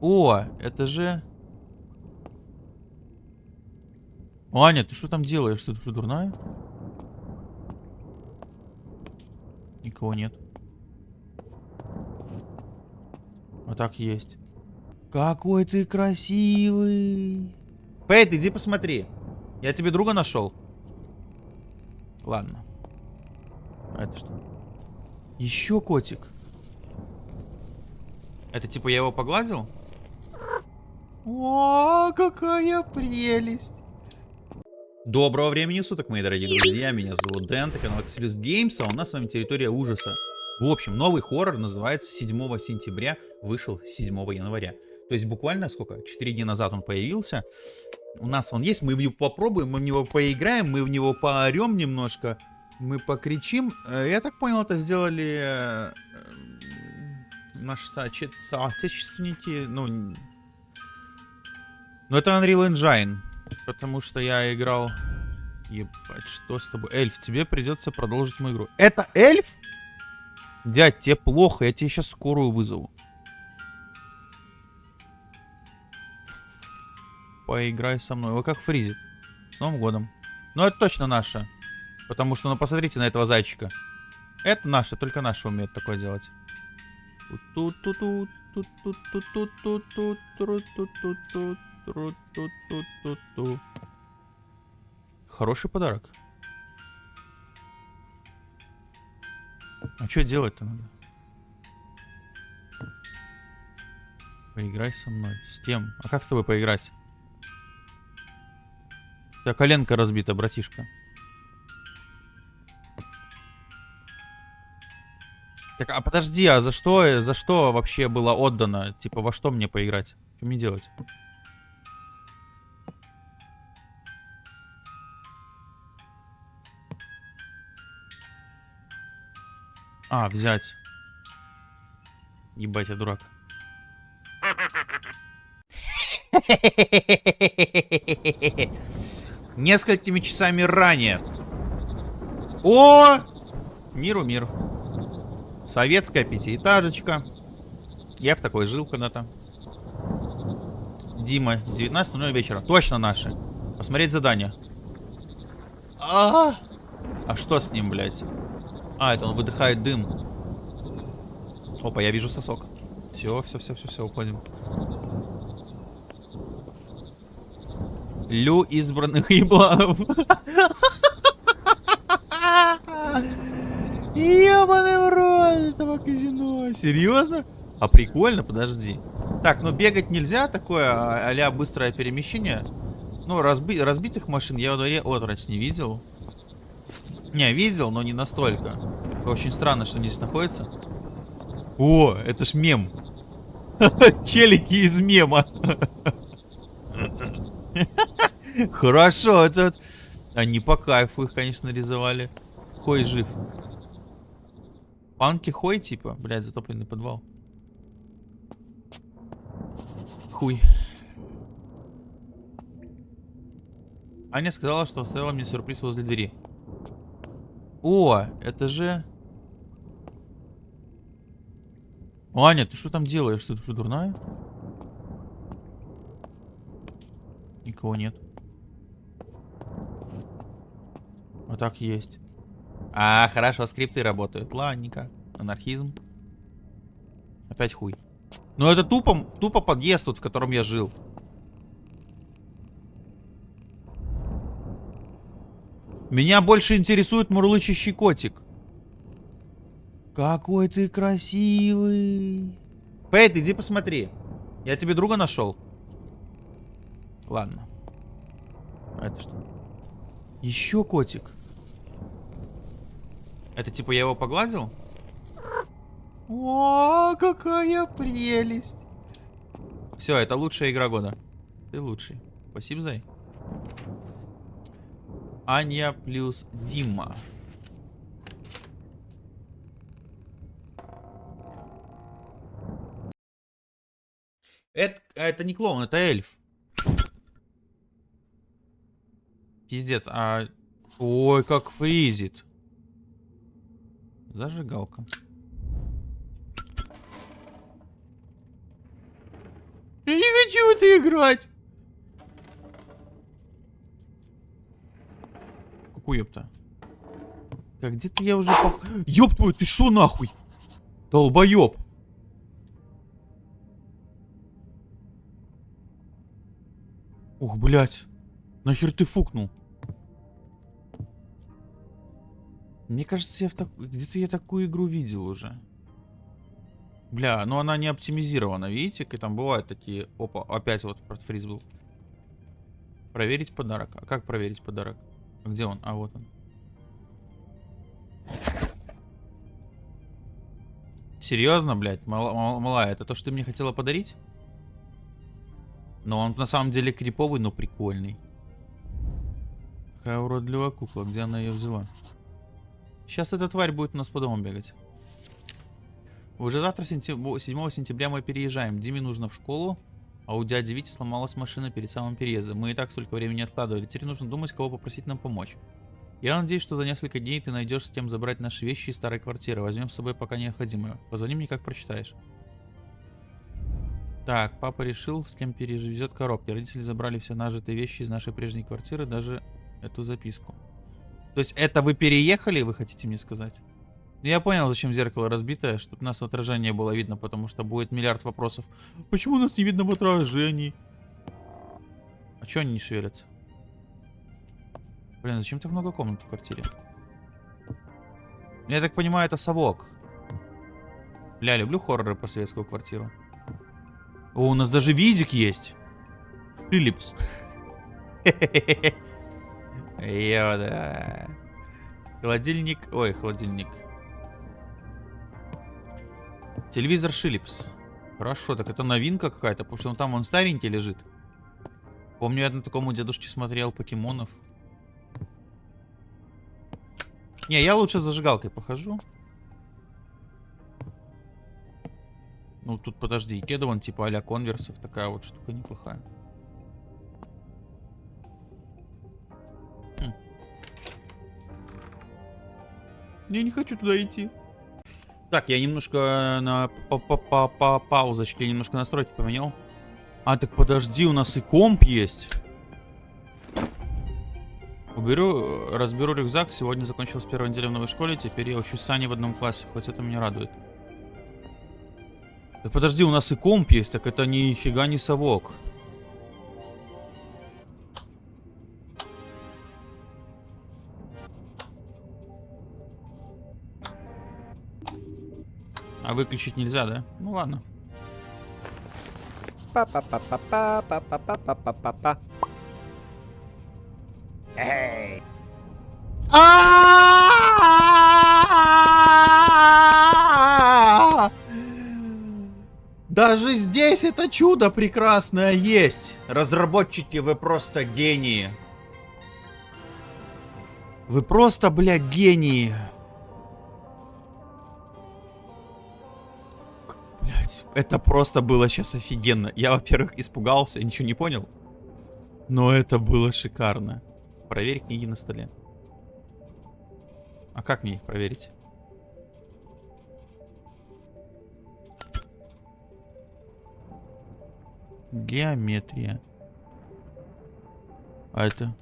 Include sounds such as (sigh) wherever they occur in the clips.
О, это же... Аня, ты что там делаешь? Ты что, дурная? Никого нет. Вот так есть. Какой ты красивый. Фейт, иди посмотри. Я тебе друга нашел. Ладно. А это что? Еще котик. Это типа я его погладил? О, какая прелесть. Доброго времени суток, мои дорогие друзья. Меня зовут Дэн, это канал Exilus Games, а у нас с вами территория ужаса. В общем, новый хоррор называется 7 сентября, вышел 7 января. То есть буквально сколько? 4 дня назад он появился. У нас он есть, мы в него попробуем, мы в него поиграем, мы в него поорем немножко. Мы покричим. Э, я так понял, это сделали э, наши соотече... соотечественники. Ну, ну, это Unreal Engine. Потому что я играл... Ебать, что с тобой? Эльф, тебе придется продолжить мою игру. Это эльф? Дядь, тебе плохо, я тебе сейчас скорую вызову. Поиграй со мной. Вы как фризит. С Новым годом. Ну, это точно наше. Потому что, ну, посмотрите на этого зайчика. Это наше, только наши умеют такое делать. Хороший подарок. А что делать-то надо? Поиграй со мной. С тем. А как с тобой поиграть? У тебя коленка разбита, братишка. Так, а подожди, а за что, за что вообще было отдано? Типа, во что мне поиграть? Что мне делать? А, взять. Ебать, я дурак. Несколькими часами ранее. О! Миру мир. Советская пятиэтажечка. Я в такой жил когда-то. Дима, 19.00 вечера. Точно наши. Посмотреть задание. А, -а, а что с ним, блядь? А, это он выдыхает дым. Опа, я вижу сосок. Все, все, все, все, все, уходим. Лю избранных (laughs) ебланов. Ебаный в рот этого казино. Серьезно? А прикольно, подожди. Так, ну бегать нельзя, такое а быстрое перемещение. Ну, разби разбитых машин я во дворе отрать не видел. Не, видел, но не настолько. Очень странно, что они здесь находятся. О, это ж мем. (laughs) Челики из мема. (laughs) Хорошо, это... Они по кайфу их, конечно, рисовали. Хой жив. Панки Хой, типа? Блядь, затопленный подвал. Хуй. Аня сказала, что оставила мне сюрприз возле двери. О, это же... Аня, ты что там делаешь? Ты что, дурная? Никого нет. Вот так есть. А, хорошо, скрипты работают. Ладненько. Анархизм. Опять хуй. Ну это тупо, тупо подъезд, тут, в котором я жил. Меня больше интересует мурлычащий котик. Какой ты красивый. Фейт, иди посмотри. Я тебе друга нашел. Ладно. А это что? Еще котик. Это типа я его погладил? О, какая прелесть. Все, это лучшая игра года. Ты лучший. Спасибо, Зай. Аня плюс Дима. Это, это не клоун, это эльф. Пиздец, а... Ой, как фризит. Зажигалка. хочу это играть! Ёпта? Как где-то я уже пох... Ёб твою, ты что нахуй? Долбоёб. Ух, блядь. Нахер ты фукнул? Мне кажется, я в так... где-то я такую игру видел уже. Бля, ну она не оптимизирована, видите? как Там бывают такие... Опа, опять вот протфриз был. Проверить подарок. А как проверить подарок? Где он? А, вот он. Серьезно, блядь? Мала, мала, это то, что ты мне хотела подарить? Но он на самом деле криповый, но прикольный. Какая уродливая кукла. Где она ее взяла? Сейчас эта тварь будет у нас по дому бегать. Уже завтра, 7 сентября, мы переезжаем. Диме нужно в школу, а у дяди Вити сломалась машина перед самым переездом. Мы и так столько времени откладывали. Теперь нужно думать, кого попросить нам помочь. Я надеюсь, что за несколько дней ты найдешь с кем забрать наши вещи из старой квартиры. Возьмем с собой пока необходимое. Позвони мне, как прочитаешь. Так, папа решил, с кем перевезет коробки. Родители забрали все нажитые вещи из нашей прежней квартиры, даже эту записку. То есть это вы переехали, вы хотите мне сказать? Я понял, зачем зеркало разбитое, чтобы нас в отражении было видно, потому что будет миллиард вопросов. Почему нас не видно в отражении? А чё они не шевелятся? Блин, зачем так много комнат в квартире? Я так понимаю, это совок. Бля, люблю хорроры по советскую квартиру. О, у нас даже видик есть. Филипс. (laughs) Йода. Холодильник. Ой, холодильник. Телевизор Шилипс. Хорошо, так это новинка какая-то, потому что он там он старенький лежит. Помню, я на таком у дедушки смотрел покемонов. Не, я лучше зажигалкой похожу. Ну, тут, подожди, кедован типа а конверсов. Такая вот штука неплохая. Хм. Я не хочу туда идти. Так, я немножко на па -па -па -па паузочке немножко настройки поменял. А, так подожди, у нас и комп есть. Уберу, разберу рюкзак. Сегодня закончилась первая неделя в новой школе. Теперь я учусь с Аней в одном классе. Хоть это меня радует. Так подожди, у нас и комп есть. Так это нифига не совок. А выключить нельзя, да? Ну ладно. Па-па-па-па-па-па-па-па-па-па. Эй! Даже здесь это чудо прекрасное есть. Разработчики, вы просто гении. Вы просто, блядь, гении. Блядь, это просто было сейчас офигенно. Я, во-первых, испугался, ничего не понял. Но это было шикарно. Проверь книги на столе. А как мне их проверить? Геометрия. А это...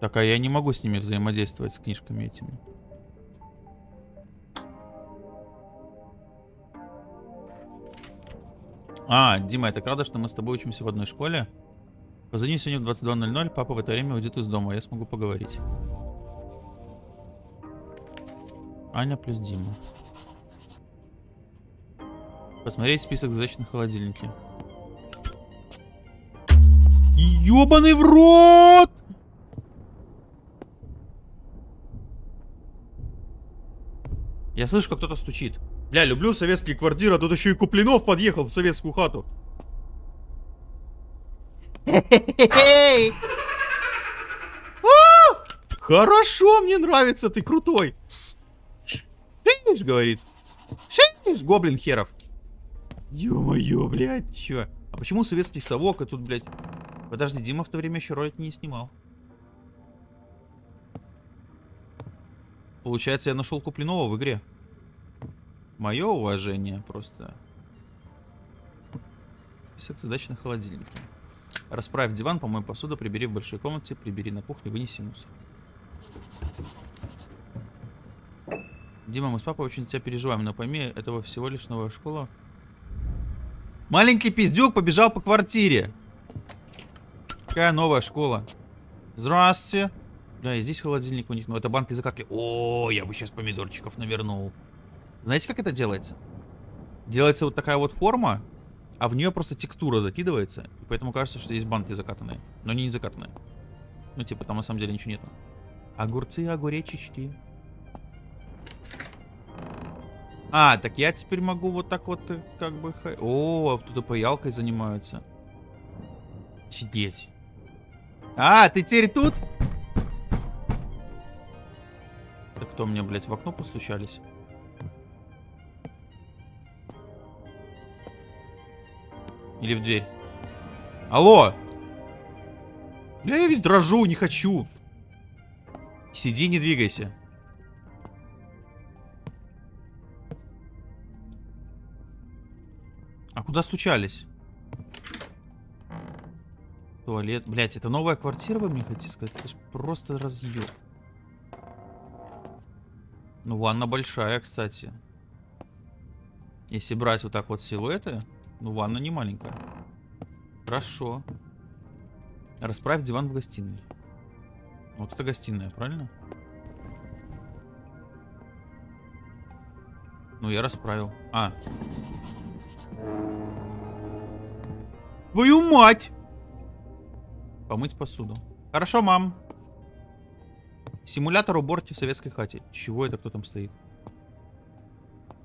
Так, а я не могу с ними взаимодействовать, с книжками этими. А, Дима, я так рада, что мы с тобой учимся в одной школе. Позвони сегодня в 22.00, папа в это время уйдет из дома, я смогу поговорить. Аня плюс Дима. Посмотреть список задач на холодильнике. Ёбаный в рот! Я слышу, как кто-то стучит. Бля, люблю советские квартиры, а тут еще и Куплинов подъехал в советскую хату. Хорошо, мне нравится, ты крутой. Шиш, говорит. Шиш, гоблин херов. Ё-моё, блядь, чё? А почему советский совок, а тут, блядь... Подожди, Дима в то время еще ролик не снимал. Получается, я нашел Куплинова в игре. Мое уважение просто. Список задач на холодильнике. Расправь диван, помой посуду, прибери в большой комнате, прибери на кухне, вынеси мусор. Дима, мы с папой очень тебя переживаем, но пойми, этого всего лишь новая школа. Маленький пиздюк побежал по квартире. Какая новая школа? Здравствуйте. Да, и здесь холодильник у них. Ну, это банки закатки. О, я бы сейчас помидорчиков навернул. Знаете, как это делается? Делается вот такая вот форма, а в нее просто текстура закидывается. И поэтому кажется, что есть банки закатанные. Но они не закатанные. Ну, типа, там на самом деле ничего нету. Огурцы, огуречечки. А, так я теперь могу вот так вот, э, как бы... О, тут паялкой занимаются. Офигеть. А, ты теперь тут? Так кто мне, блядь, в окно постучались? Или в дверь? Алло! Бля, я весь дрожу, не хочу. Сиди, не двигайся. А куда стучались? Туалет. Блять, это новая квартира, вы мне хотите сказать? Это ж просто разъеб. Ну, ванна большая, кстати. Если брать вот так вот силуэты, ну, ванна не маленькая. Хорошо. Расправь диван в гостиной. Вот это гостиная, правильно? Ну, я расправил. А. Твою мать! Помыть посуду. Хорошо, мам. Симулятор уборки в советской хате. Чего это кто там стоит?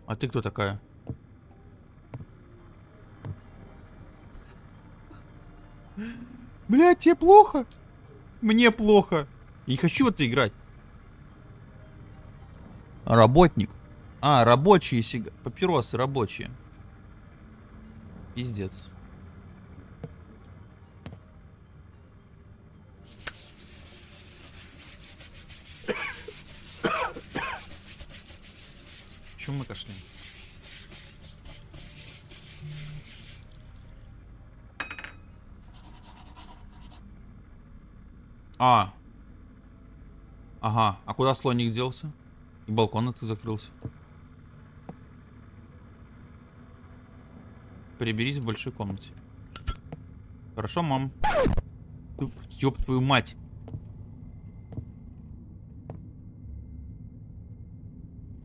А ты кто такая? Бля, тебе плохо? Мне плохо. Я не хочу это играть. Работник. А, рабочие сиг... папиросы рабочие. Пиздец. Почему мы кашляем? А. Ага. А куда слоник делся? И балкон это закрылся. Приберись в большой комнате. Хорошо, мам. Ёб твою мать.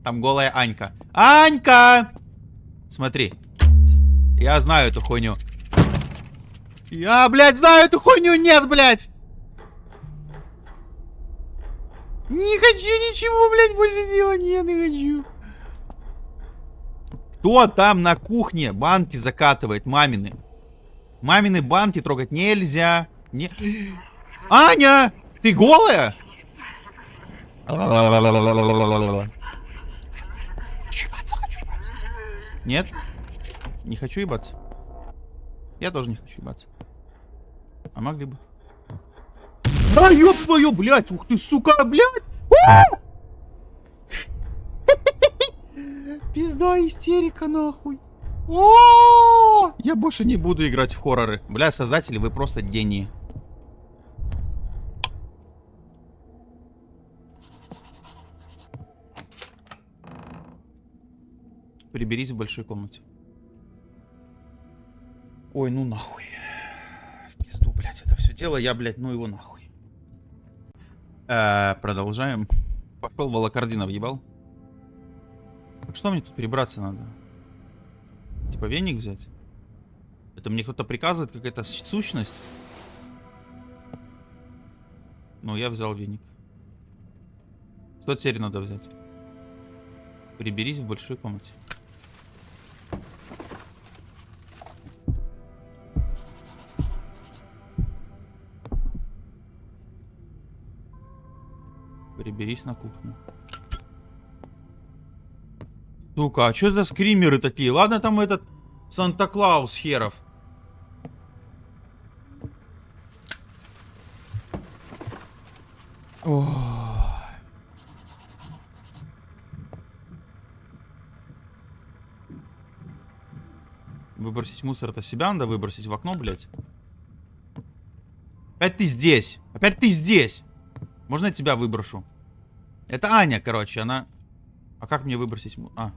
Там голая Анька. Анька! Смотри. Я знаю эту хуйню. Я, блядь, знаю эту хуйню. Нет, блядь. Не хочу ничего, блядь, больше делать. Нет, не хочу. Кто там на кухне банки закатывает? Мамины. Мамины банки трогать нельзя. Не... Аня! Ты голая? Хочу ебаться, хочу ебаться. Нет? Не хочу ебаться. Я тоже не хочу ебаться. А могли бы. Да ёб твою, блядь, ух ты, сука, блядь! Пизда, истерика, нахуй. О! Я больше не буду играть в хорроры. Бля, создатели, вы просто гении. Приберись в большой комнате. Ой, ну нахуй. В пизду, блядь, это все дело. Я, блядь, ну его нахуй. Э, продолжаем. Пошел волокордина въебал. Что мне тут перебраться надо? Типа веник взять? Это мне кто-то приказывает, какая-то сущность? Ну, я взял веник. Что теперь надо взять? Приберись в большой комнате. Приберись на кухню. Сука, а что за скримеры такие? Ладно, там этот Санта-Клаус херов. Ох. Выбросить мусор, это себя надо выбросить в окно, блядь. Опять ты здесь. Опять ты здесь. Можно я тебя выброшу? Это Аня, короче, она... А как мне выбросить... А.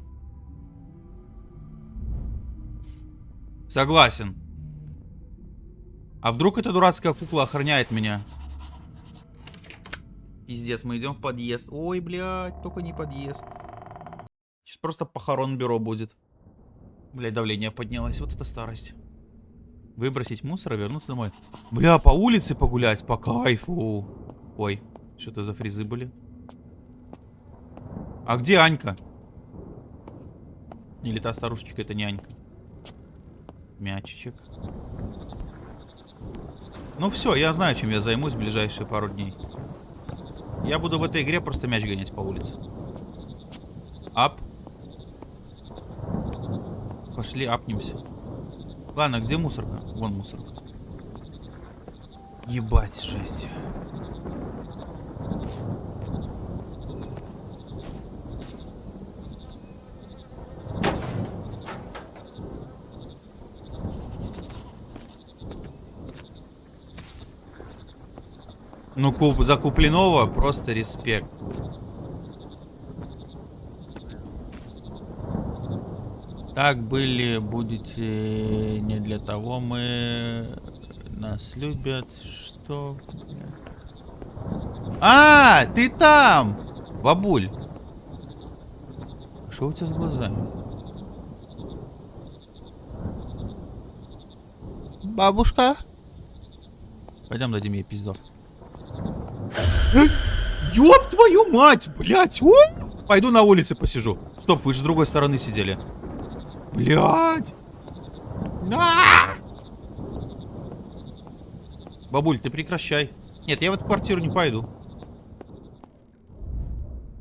Согласен. А вдруг эта дурацкая кукла охраняет меня? Пиздец, мы идем в подъезд. Ой, блядь, только не подъезд. Сейчас просто похорон бюро будет. Блядь, давление поднялось. Вот это старость. Выбросить мусор и вернуться домой. Бля, по улице погулять, по кайфу. Ой, что это за фризы были? А где Анька? Или та старушечка, это не Анька. Мячичек. Ну все, я знаю, чем я займусь в ближайшие пару дней. Я буду в этой игре просто мяч гонять по улице. Ап. Пошли, апнемся. Ладно, где мусорка? Вон мусорка. Ебать, жесть. Ну, куп, за Купленова просто респект. Так были, будете не для того мы нас любят, что... А, ты там! Бабуль! Что у тебя с глазами? Бабушка? Пойдем дадим ей пиздов. Ёб твою мать, блядь! У! Пойду на улице посижу. Стоп, вы же с другой стороны сидели. Блядь! А! Бабуль, ты прекращай. Нет, я в эту квартиру не пойду.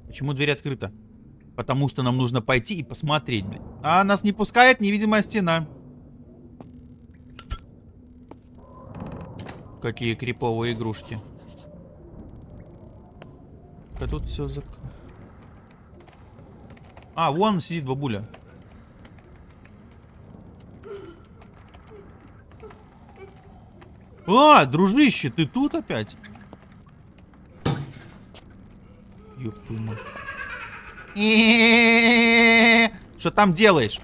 Почему дверь открыта? Потому что нам нужно пойти и посмотреть, блин. А нас не пускает невидимая стена. Какие криповые игрушки. А тут все зак... А, вон сидит бабуля. А, дружище, ты тут опять? Ёб твою мать. (laughs) Что там делаешь?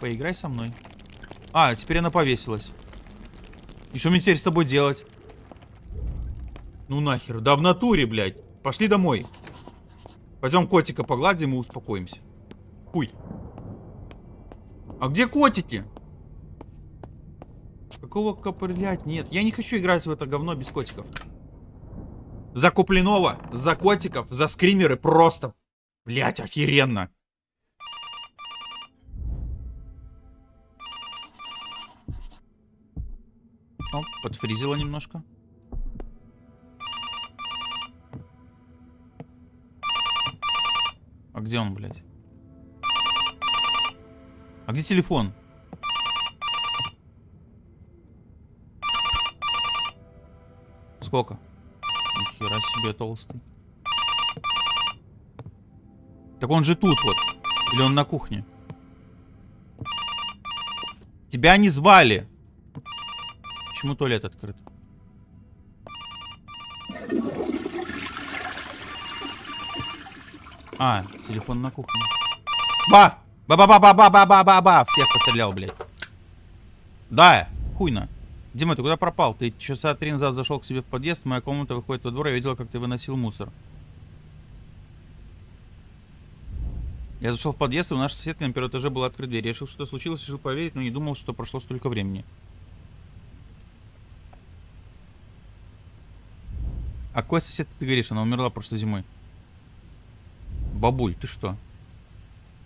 Поиграй со мной. А, теперь она повесилась. И что мне теперь с тобой делать? Ну нахер, да в натуре, блядь. Пошли домой. Пойдем котика погладим и успокоимся. Хуй. А где котики? Какого копылять? Нет, я не хочу играть в это говно без котиков. За Купленова, за котиков, за скримеры просто, блять, охеренно. О, подфризило немножко. А где он, блядь? А где телефон? Сколько? Нихера себе толстый. Так он же тут вот. Или он на кухне? Тебя не звали. Почему туалет открыт? А, телефон на кухне. Ба! Ба-ба-ба-ба-ба-ба-ба-ба! Всех пострелял, блядь. Да, хуйно. Дима, ты куда пропал? Ты часа три назад зашел к себе в подъезд, моя комната выходит во двор, я видел, как ты выносил мусор. Я зашел в подъезд, и у нашей соседки на первом этаже была открыта дверь. Я решил, что случилось, решил поверить, но не думал, что прошло столько времени. А какой сосед ты говоришь? Она умерла прошлой зимой. Бабуль, ты что?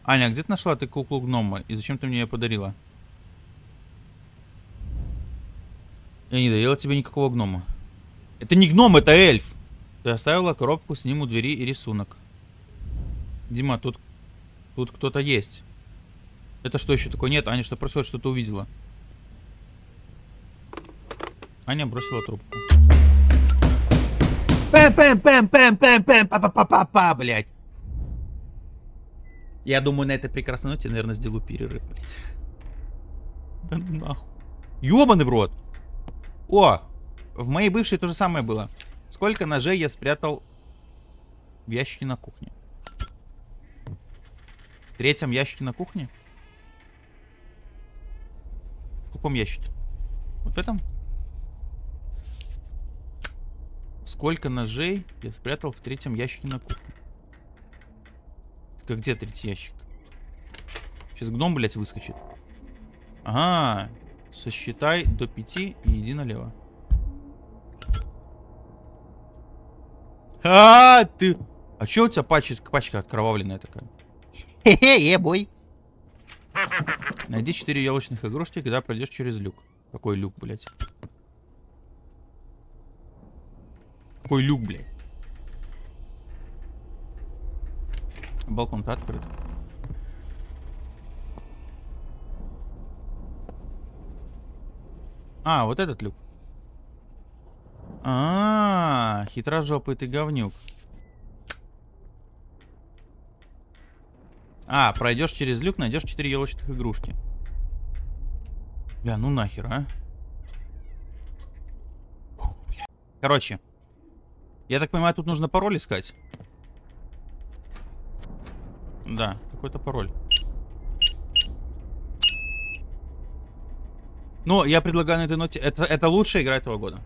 Аня, а где ты нашла ты куклу гнома? И зачем ты мне ее подарила? Я не дарила тебе никакого гнома. Это не гном, это эльф. Ты оставила коробку с ним у двери и рисунок. Дима, тут, тут кто-то есть. Это что еще такое? Нет, Аня, что происходит? Что ты увидела? Аня бросила трубку. Пэм-пэм-пэм-пэм-пэм-пэм, па-па-па-па-па, блядь. Я думаю, на этой прекрасной ноте, наверное, сделаю перерыв, блядь. Да нахуй. Ёбаный в рот. О, в моей бывшей то же самое было. Сколько ножей я спрятал в ящике на кухне? В третьем ящике на кухне? В каком ящике? Вот в этом? Сколько ножей я спрятал в третьем ящике на кухне? Так, а где третий ящик? Сейчас гном, блядь, выскочит. Ага. Сосчитай до пяти и иди налево. А, -а, -а ты... А что у тебя пачка, пачка откровавленная такая? Хе-хе, бой! Найди четыре елочных игрушки, когда пройдешь через люк. Какой люк, блядь? Какой люк, блядь? Балкон-то открыт. А, вот этот люк. А, -а, -а хитрожопый ты говнюк. А, пройдешь через люк, найдешь 4 елочных игрушки. Бля, ну нахер, а? Короче, я так понимаю, тут нужно пароль искать. Да, какой-то пароль. Ну, я предлагаю на этой ноте... Это, это лучшая игра этого года.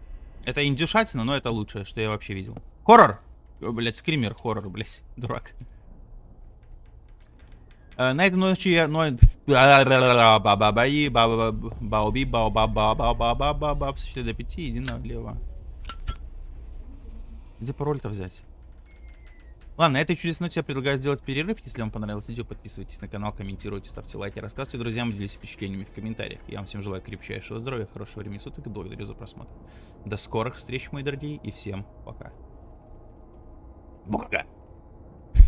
Это индюшатина, но это лучшее, что я вообще видел. Хоррор! О, блядь, скример, хоррор, блядь, (laughs) дурак. Э, на этой ночи я... ба ба ба ба ба ба ба ба ба ба Ладно, на этой чудесной ноте я предлагаю сделать перерыв. Если вам понравилось видео, подписывайтесь на канал, комментируйте, ставьте лайки, рассказывайте друзьям, делитесь впечатлениями в комментариях. Я вам всем желаю крепчайшего здоровья, хорошего времени суток и благодарю за просмотр. До скорых встреч, мои дорогие, и всем пока. Пока.